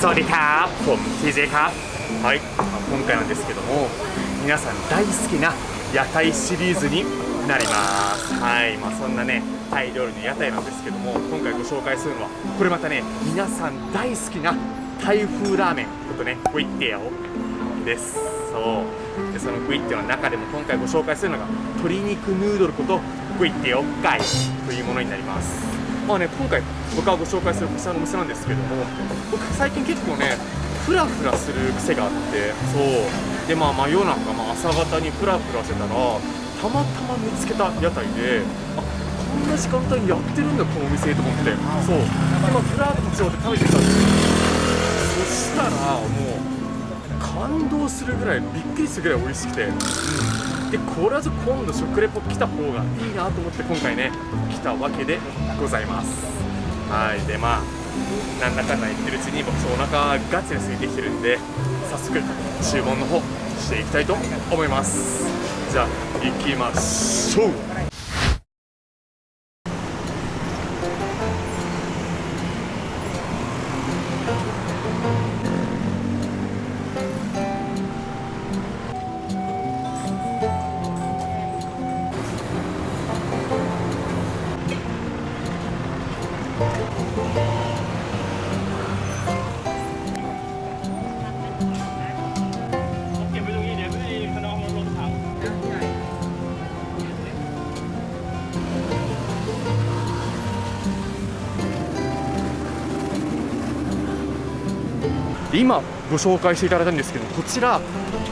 สวัสดีครับผม TJ ครับはい今回なんですけども皆さん大好きな屋台シリーズになりますはいまあそんなねタイ料理の屋台なんですけども今回ご紹介するのはこれまたね皆さん大好きなタイ風ラーメンことねクイッティアオですそうでそのクイッティアの中でも今回ご紹介するのが鶏肉ヌードルことクイッティアオガイというものになります まあね今回僕がご紹介するこちらのお店なんですけども僕最近結構ねフラフラする癖があってそう。でまあ真夜中、まあ、朝方にフラフラしてたらたまたま見つけた屋台であこんな時間帯にやってるんだこのお店と思って。そう。でまあフラッチョで食べてたんですよ。そしたらもう感動するぐらいびっくりするぐらい美味しくて、うんでこれは今度食レポ来た方がいいなと思って今回ね来たわけでございます。はい。でまあなんだかんだ言ってるうちに僕お腹ガチで空いてきてるんで早速注文の方していきたいと思います。じゃあ行きましょう。で今ご紹介していただいたんですけどこちら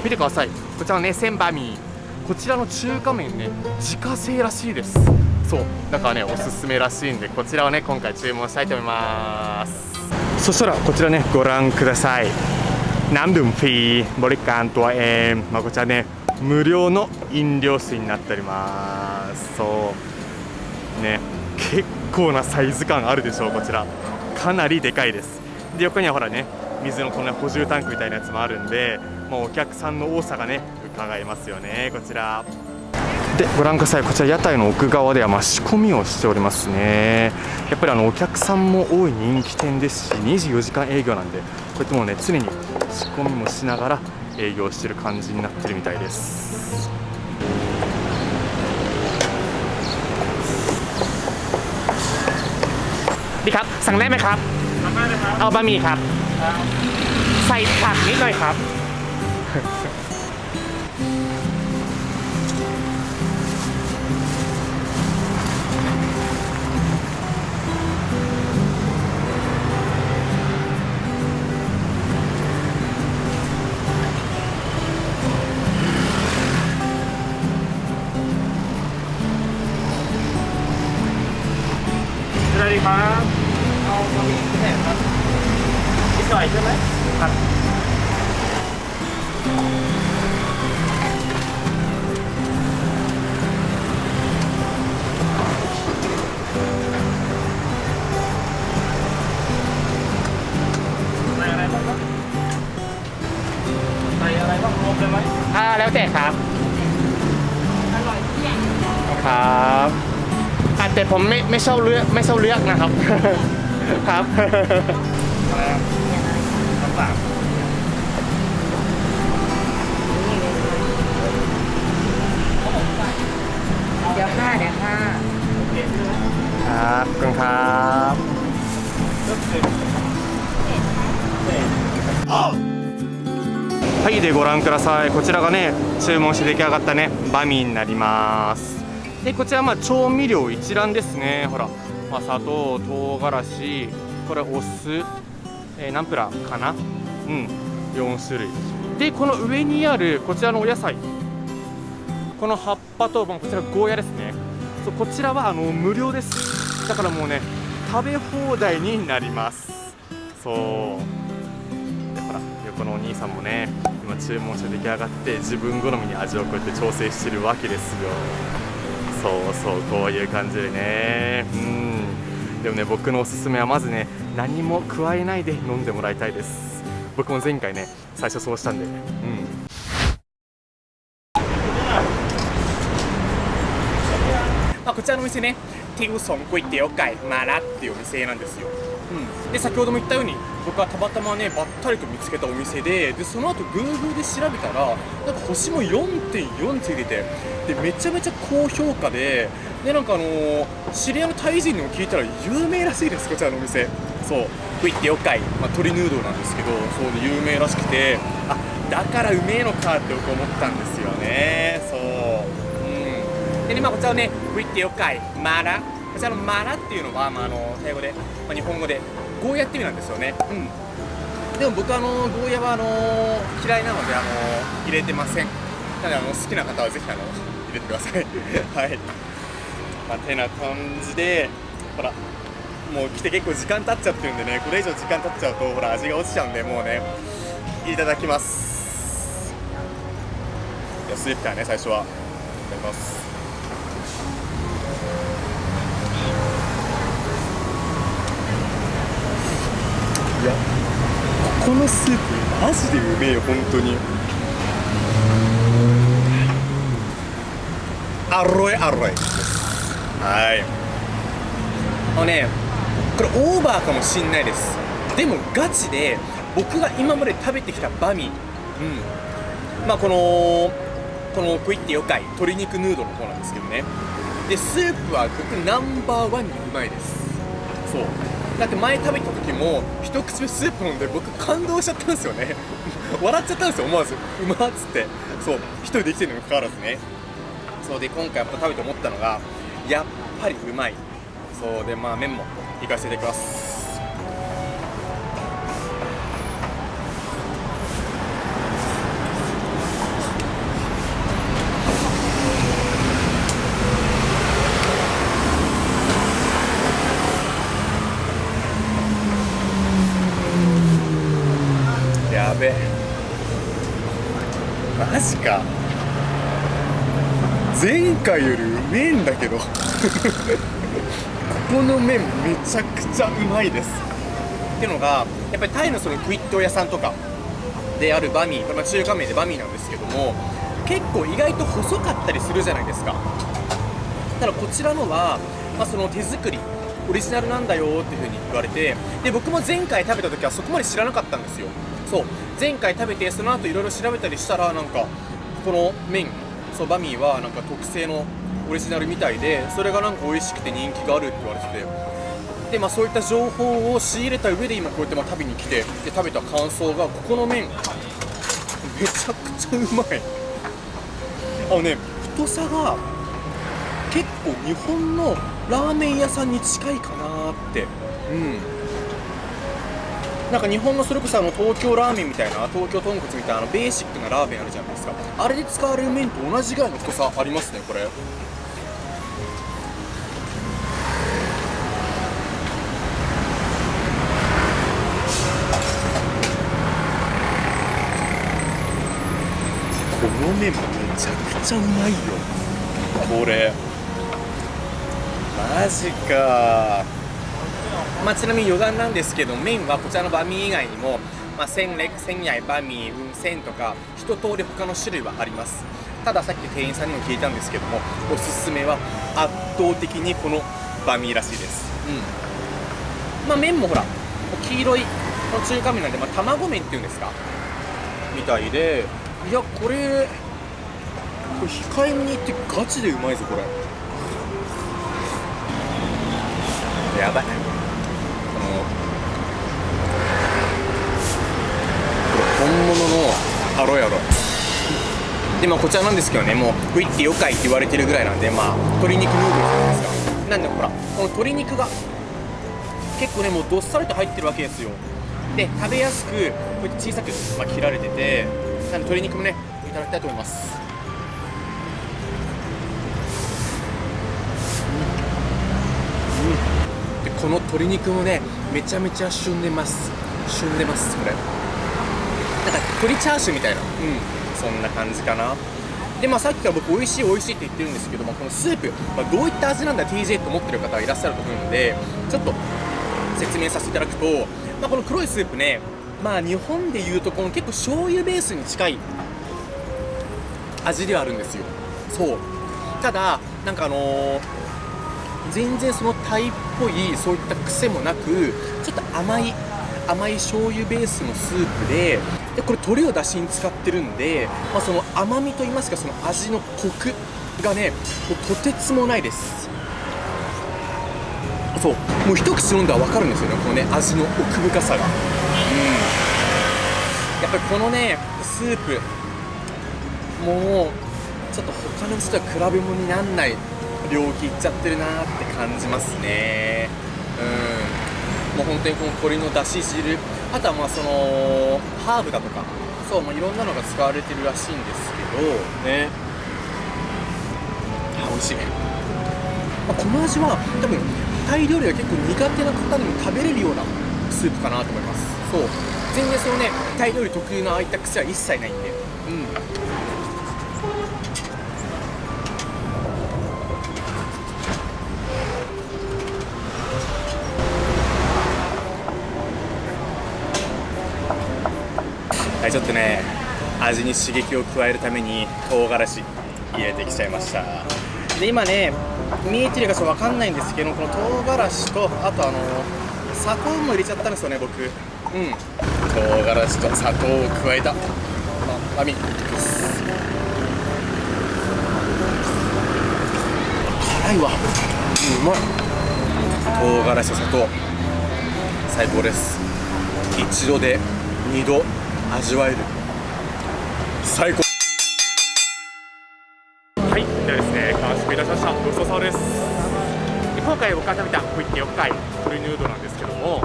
見てください。こちらねセンバミーこちらの中華麺ね自家製らしいです。そうだからねおすすめらしいんでこちらをね今回注文したいと思います。そしたらこちらねご覧ください。何分フィーボリカンとはえン、まあ、こちらね無料の飲料水になっております。そう。ね結構なサイズ感あるでしょうこちら。かなりでかいです。で横にはほらね水のこんな補充タンクみたいなやつもあるんで、まあ、お客さんの多さがね伺えますよねこちらでご覧くださいこちら屋台の奥側ではまあ仕込みをしておりますねやっぱりあのお客さんも多い人気店ですし24時間営業なんでこうやってもうね常に仕込みもしながら営業してる感じになってるみたいですดีครับ สั่งได้ไหมครับ ทำได้เลยครับ เอาบะหมี่ครับ ใส่ผักนิดหน่อยครับอะไรดีครับ เอาบะหมี่แห้งครับนิดหน่อยใช่ไหมครับใส่อะไรบ้างครับใส่อะไรบ้างรวมเลยไหมอ่าแล้วแต่ครับครับอะแต่ผมไม่ไม่ชอบเลือกไม่ชอบเลือกนะครับ ครับครับครับはいでご覧ください。こちらがね注文して出来上がったねバミになります。でこちらまあ調味料一覧ですね。ほらまあ、砂糖唐辛子これお酢、えーナンプラーかな？うん。4種類。でこの上にあるこちらのお野菜。この葉っぱとまあこちらゴーヤですね。そうこちらはあの無料です。だからもうね食べ放題になります。そう。でほら横のお兄さんもね今注文して出来上がって自分好みに味をこうやって調整してるわけですよ。そうそうこういう感じでね。うん。でもね僕のおすすめはまずね何も加えないで飲んでもらいたいです僕も前回ね最初そうしたんでうんまあ、こちらのお店ね、ティウソンก๋วยเตี๋ยวไก่มาラっていうお店なんですよ。 うん、で先ほども言ったように僕はたまたまねばったりと見つけたお店ででその後 Google で調べたらなんか星も4.4ついててでめちゃめちゃ高評価ででなんかあのー知り合いのタイ人にも聞いたら有名らしいですこちらのお店。そう。食いってよっかい、まあ、鶏ヌードルなんですけどそうで有名らしくてあだからうめえのかって僕思ったんですよね。そう。うん。でねまあこちらのね食いってよっかい。マラこちらのマラっていうのは、まあ、あのタイ語で、まあ、日本語でゴーヤって意味なんですよね。うん。でも僕あのゴーヤはあの嫌いなのであの入れてません。なのであの好きな方はぜひあの入れてください。はい。まあてな感じでほらもう来て結構時間経っちゃってるんでねこれ以上時間経っちゃうとほら味が落ちちゃうんでもうねいただきます。じゃあスープからね最初は。いただきますいやここのスープマジでうめえ本当に。アロイアロイはい。あのねこれオーバーかもしんないです。でもガチで僕が今まで食べてきたバミ。うん。まあこのこのクイッてよかい鶏肉ヌードルの方なんですけどね。でスープは僕ナンバーワンにうまいです。そう。だって前食べた時も一口目スープ飲んで僕感動しちゃったんですよね。笑っちゃったんですよ思わず。うまっつって。そう1人できてるにもかかわらずね。そうで今回やっぱ食べて思ったのがやっぱりうまい。そうでまあ麺もいかせていただきますやべえマジか。前回よりうめえんだけど。ここの麺めちゃくちゃうまいです。っていうのがやっぱりタイのそのクイット屋さんとかであるバミー、まあ、中華麺でバミーなんですけども結構意外と細かったりするじゃないですか。ただこちらのは、まあ、その手作りオリジナルなんだよっていう風に言われてで僕も前回食べた時はそこまで知らなかったんですよ。そう前回食べてその後いろいろ調べたりしたらなんかこの麺そうバミーはなんか特製のオリジナルみたいでそれがなんか美味しくて人気があるって言われてて。でまあそういった情報を仕入れた上で今こうやってまあ食べに来てで食べた感想がここの麺。めちゃくちゃうまい。あのね太さが結構日本のラーメン屋さんに近いかなって。うん。なんか日本のそれこそあの東京ラーメンみたいな東京豚骨みたいなあのベーシックなラーメンあるじゃないですか。あれで使われる麺と同じぐらいの太さありますねこれ。この麺めちゃくちゃうまいよ。これ。マジか。まあ、ちなみに余談なんですけど麺はこちらのバミー以外にも、まあ、センレクセンヤイバミーウンセンとか一通り他の種類はあります。たださっき店員さんにも聞いたんですけどもおすすめは圧倒的にこのバミーらしいです。うん。まあ麺もほら黄色いこの中華麺なんで、まあ、卵麺っていうんですか？みたいで。いやこれこれ控えめに言ってガチでうまいぞこれ。やばいこのこれ本物のアロイアロ。でまあこちらなんですけどねもうグイってよかいって言われてるぐらいなんでまあ鶏肉ヌードルじゃないですかなんでほらこの鶏肉が結構ねもうどっさりと入ってるわけですよ。で食べやすくこうやって小さく、まあ、切られててなんで鶏肉もねいただきたいと思います。でこの鶏肉もねめちゃめちゃ旬でます。旬でますこれ。なんか鶏チャーシューみたいな。うん。そんな感じかな。でまあさっきから僕美味しい美味しいって言ってるんですけどもこのスープ、まあ、どういった味なんだ TJ と思ってる方がいらっしゃると思うのでちょっと説明させていただくと、まあ、この黒いスープねまあ日本でいうとこの結構醤油ベースに近い味ではあるんですよ。そう。ただなんかあのー全然そのタイっぽいそういった癖もなくちょっと甘い甘い醤油ベースのスープででこれ鶏をだしに使ってるんで、まあ、その甘みといいますかその味のコクがねもうとてつもないです。そう。もう一口飲んだら分かるんですよねこのね味の奥深さが。うん。やっぱりこのねスープもうちょっと他の人とは比べ物にならない領域いっちゃってるなーって感じますね。うん。もう本当にこの鶏のだし汁あとはまあそのハーブだとかそう、まあ、いろんなのが使われてるらしいんですけどね。あ美味しい。まあこの味は多分タイ料理が結構苦手な方でも食べれるようなスープかなと思います。そう。全然そのねタイ料理特有のああいった癖は一切ないんで。うん。はいちょっとね味に刺激を加えるために唐辛子入れてきちゃいました。で今ね見えてるかちょっと分かんないんですけどこの唐辛子とあとあの砂糖も入れちゃったんですよね僕。うん。唐辛子と砂糖を加えたまあ網です辛いわ。うんうまい。唐辛子と砂糖。最高です。一度で二度味わえる。最高。はい、ではですね、完食いたしました。ごちそうさまです。今回僕が食べた小池四回鶏ヌードルなんですけども、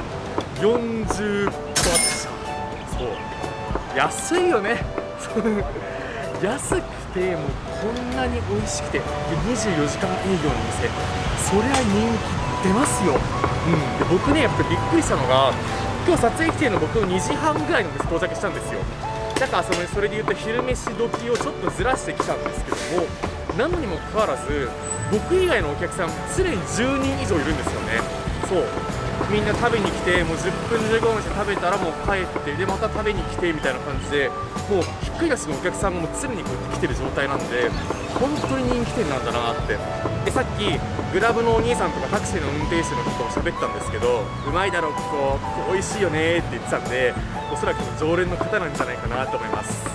40バッチそう、安いよね。安くてもうこんなに美味しくて24時間営業の店。それは人気出ますよ、うん、で僕ねやっぱりびっくりしたのが今日撮影来てるの僕2時半ぐらいに到着したんですよ。だからそのそれで言うと昼飯時をちょっとずらしてきたんですけどもなのにもかかわらず僕以外のお客さん常に10人以上いるんですよね。そう。みんな食べに来てもう10分15分して食べたらもう帰ってでまた食べに来てみたいな感じでもうひっくり返しのお客さんがも常にこうやって来てる状態なんで本当に人気店なんだなって。でさっきグラブのお兄さんとかタクシーの運転手の人と喋ったんですけどうまいだろここここ美味しいよねって言ってたんでおそらく常連の方なんじゃないかなと思います、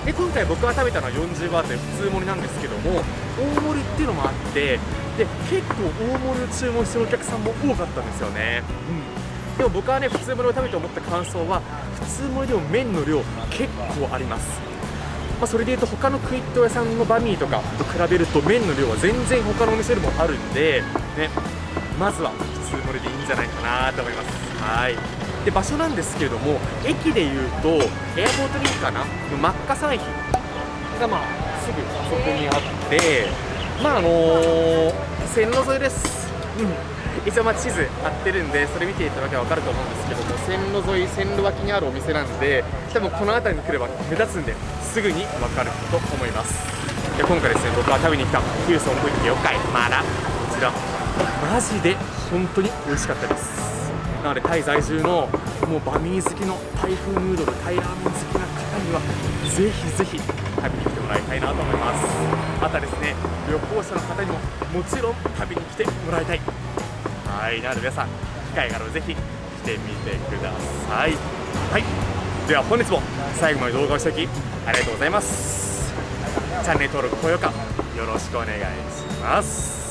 うん、で今回僕が食べたのは40バーで普通盛りなんですけども大盛りっていうのもあってで結構大盛りを注文してるお客さんも多かったんですよね、うん、でも僕はね普通盛りを食べて思った感想は普通盛りでも麺の量結構あります。まあ、それでいうと他のクイット屋さんのバミーとかと比べると麺の量は全然他のお店よりもあるんで、ね、まずは普通盛りでいいんじゃないかなと思います。はい。で場所なんですけれども駅でいうとエアポートリンクかな？の真っ赤山駅。がまあすぐそこにあってまああのー線路沿いです、うん。一応ま地図貼ってるんでそれ見ていただけば分かると思うんですけども線路沿い線路脇にあるお店なんで多分この辺りに来れば目立つんですぐに分かると思います。で今回ですね僕が食べに来たヒューソン小池4回まだこちら。マジで本当に美味しかったです。なのでタイ在住のもうバミー好きのタイ風ヌードルタイラーメン好きな方にはぜひぜひ食べに来てもらいたいなと思います。またですね旅行者の方にももちろん食べに来てもらいたい。はいなので皆さん機会があればぜひ来てみてください。はいでは本日も最後まで動画をしていきありがとうございます。チャンネル登録高評価よろしくお願いします。